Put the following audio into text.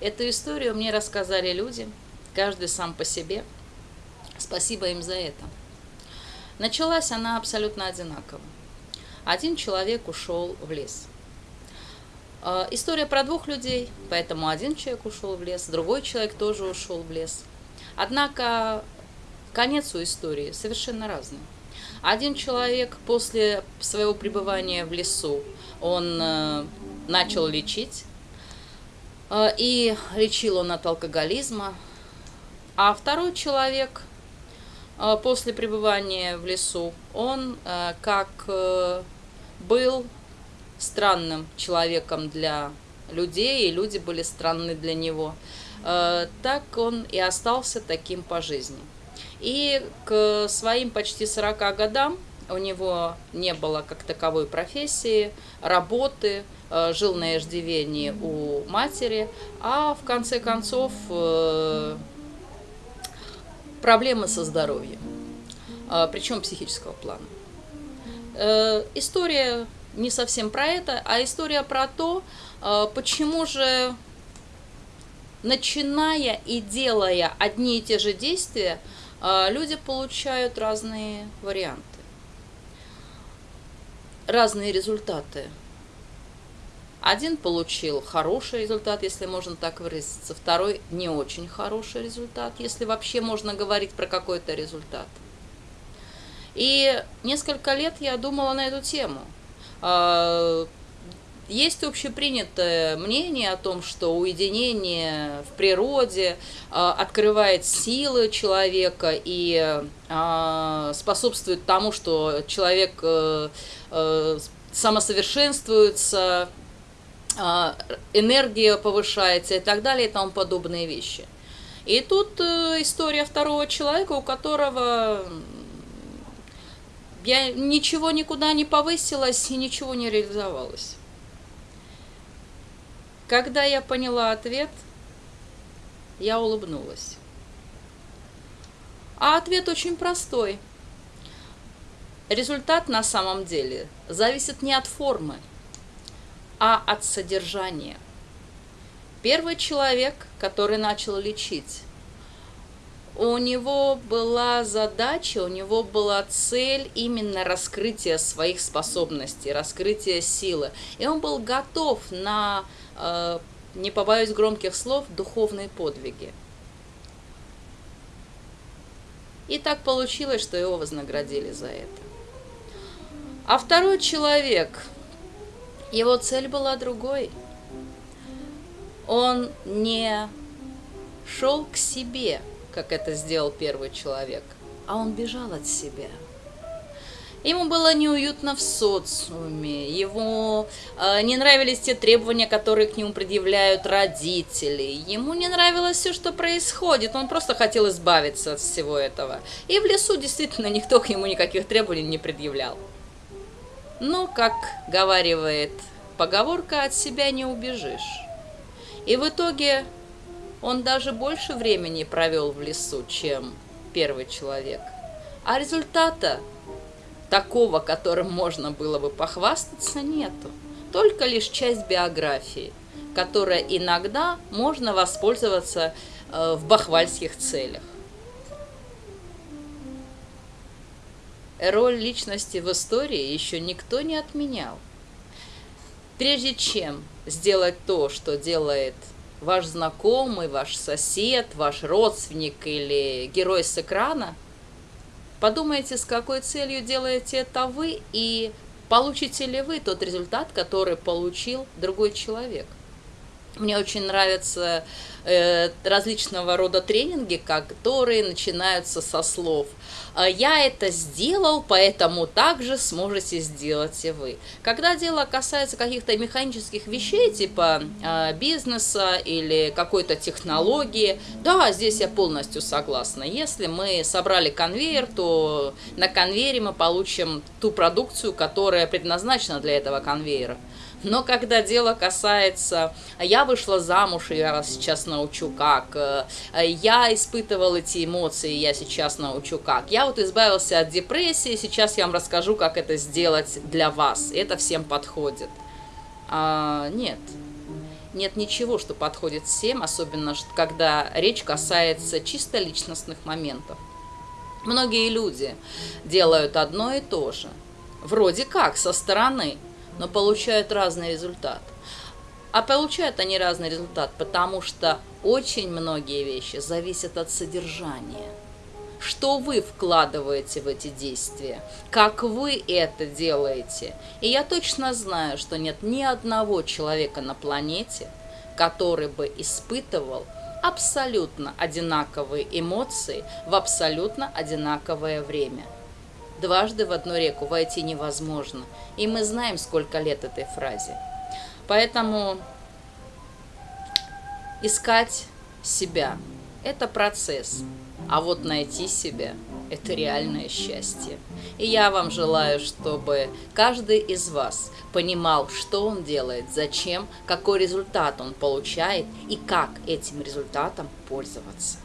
Эту историю мне рассказали люди, каждый сам по себе. Спасибо им за это. Началась она абсолютно одинаково. Один человек ушел в лес. Э, история про двух людей, поэтому один человек ушел в лес, другой человек тоже ушел в лес. Однако конец у истории совершенно разный. Один человек после своего пребывания в лесу, он э, начал лечить, и лечил он от алкоголизма, а второй человек э, после пребывания в лесу, он э, как э, был странным человеком для людей, и люди были странны для него, э, так он и остался таким по жизни. И к своим почти 40 годам у него не было как таковой профессии, работы, э, жил на иждивении у матери, а в конце концов э, проблемы со здоровьем, э, причем психического плана. История не совсем про это, а история про то, почему же, начиная и делая одни и те же действия, люди получают разные варианты, разные результаты. Один получил хороший результат, если можно так выразиться, второй не очень хороший результат, если вообще можно говорить про какой-то результат. И несколько лет я думала на эту тему. А, есть общепринятое мнение о том, что уединение в природе э, открывает силы человека и э, способствует тому, что человек э, э, самосовершенствуется, э, энергия повышается и так далее и тому подобные вещи. И тут э, история второго человека, у которого я ничего никуда не повысилась и ничего не реализовалось. Когда я поняла ответ, я улыбнулась. А ответ очень простой. Результат на самом деле зависит не от формы, а от содержания. Первый человек, который начал лечить, у него была задача, у него была цель именно раскрытия своих способностей, раскрытия силы. И он был готов на не побоюсь громких слов, духовные подвиги. И так получилось, что его вознаградили за это. А второй человек, его цель была другой. Он не шел к себе, как это сделал первый человек, а он бежал от себя – Ему было неуютно в социуме, ему э, не нравились те требования, которые к нему предъявляют родители, ему не нравилось все, что происходит, он просто хотел избавиться от всего этого. И в лесу действительно никто к нему никаких требований не предъявлял. Но, как говаривает поговорка, от себя не убежишь. И в итоге он даже больше времени провел в лесу, чем первый человек. А результата такого, которым можно было бы похвастаться, нету. Только лишь часть биографии, которая иногда можно воспользоваться э, в бахвальских целях. Роль личности в истории еще никто не отменял. Прежде чем сделать то, что делает ваш знакомый, ваш сосед, ваш родственник или герой с экрана – Подумайте, с какой целью делаете это вы и получите ли вы тот результат, который получил другой человек. Мне очень нравятся э, различного рода тренинги, которые начинаются со слов «А «я это сделал, поэтому также сможете сделать и вы». Когда дело касается каких-то механических вещей, типа э, бизнеса или какой-то технологии, да, здесь я полностью согласна. Если мы собрали конвейер, то на конвейере мы получим ту продукцию, которая предназначена для этого конвейера. Но когда дело касается, я вышла замуж, и я вас сейчас научу как, э, я испытывал эти эмоции, я сейчас научу как, я вот избавился от депрессии, сейчас я вам расскажу, как это сделать для вас, это всем подходит. А, нет, нет ничего, что подходит всем, особенно когда речь касается чисто личностных моментов. Многие люди делают одно и то же, вроде как со стороны, но получают разный результат. А получают они разный результат, потому что очень многие вещи зависят от содержания. Что вы вкладываете в эти действия, как вы это делаете. И я точно знаю, что нет ни одного человека на планете, который бы испытывал абсолютно одинаковые эмоции в абсолютно одинаковое время. Дважды в одну реку войти невозможно, и мы знаем, сколько лет этой фразе. Поэтому искать себя – это процесс, а вот найти себя – это реальное счастье. И я вам желаю, чтобы каждый из вас понимал, что он делает, зачем, какой результат он получает и как этим результатом пользоваться.